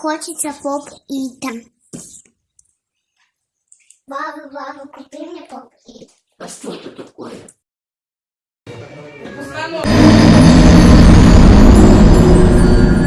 хочется поп-ита. Баба, баба, купи мне поп-ит. А что это такое? Установка.